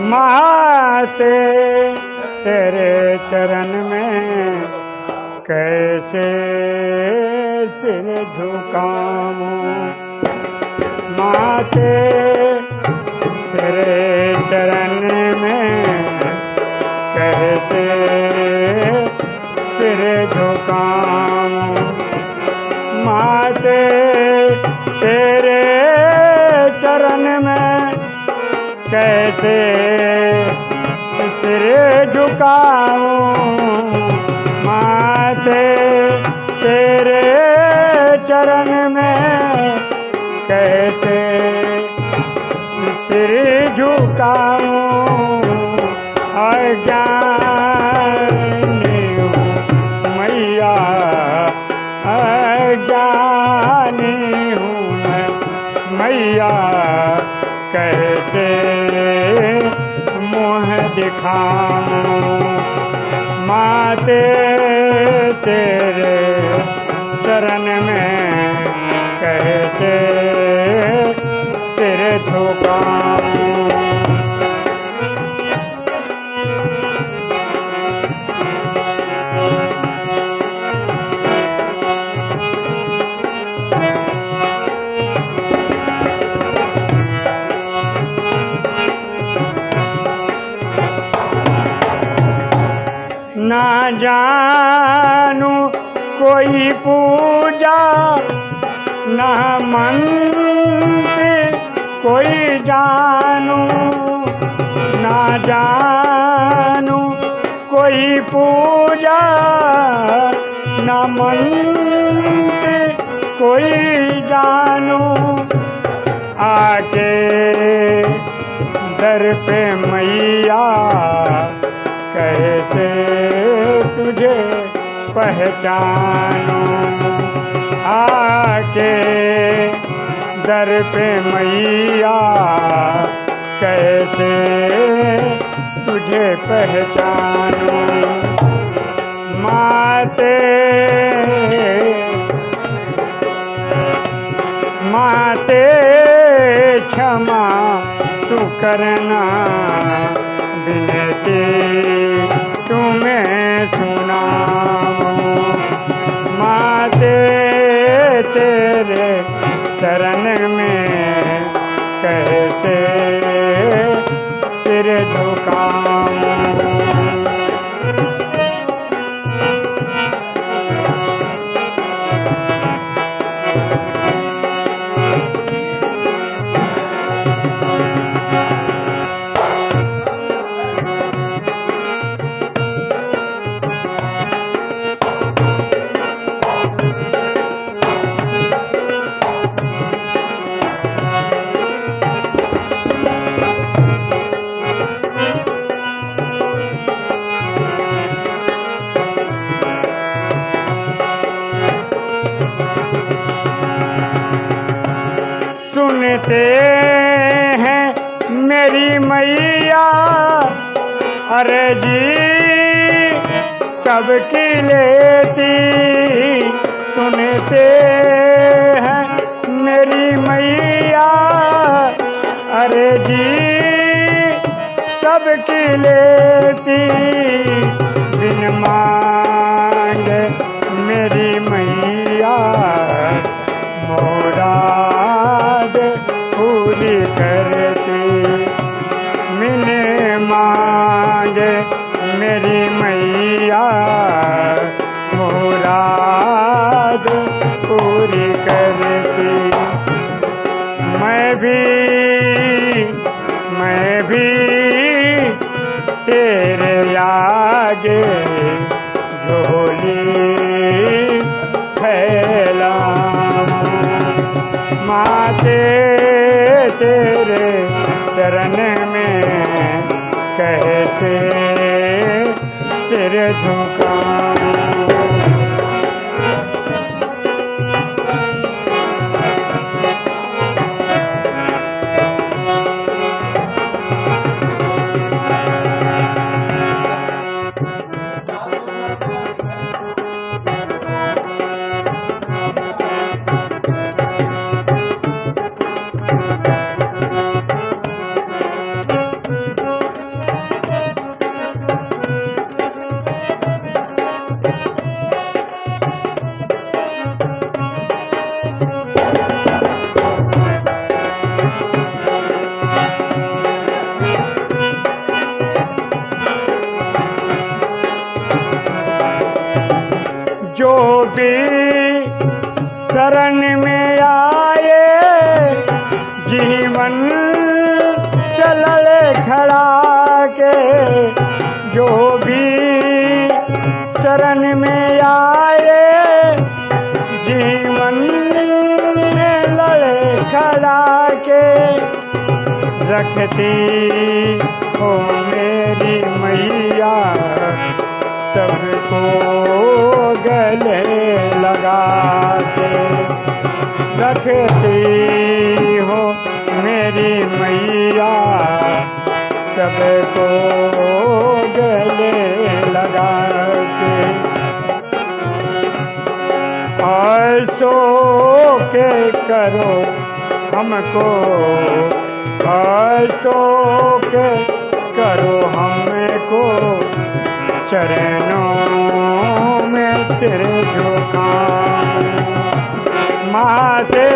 माते तेरे चरण में कैसे सिर झुकाऊं? माते तेरे चरण में कैसे सिर झुकाऊं? माते तेरे कैसे सिर झुकाऊं? माते तेरे चरण में कैसे सिर झुकाऊं? अज्ञानी माते तेरे चरण में ना जानू कोई पूजा, ना मंत्र कोई जानू, ना जानू कोई पूजा, ना मंत्र कोई जानू। आके दर पे मैया कैसे पहचानूं आके दर पे मैया कैसे तुझे पहचानूं? माते माते क्षमा तू करना बिनती सिर सुनते हैं मेरी मैया। अरे जी, सबकी लेती सुनते हैं मेरी मैया। अरे जी, सबकी लेती बिन मांगे मेरी मैया। मुराद पूरी करती। मैं भी मैं भी तेरे आगे झोली फैलाऊं। माते तेरे चरण कैसे सिर झुकाऊं जो भी शरण में आए, जीवन चलल खड़ा के जो भी शरण में आए, जीवन में खड़ा के रखती हो मेरी मैया, सबको गले लगा के रखती हो मेरी मैया। सबको गले लगा के ऐसो के करो हमको। ऐसो के करो हमको। चरणों सिर झुका माँ से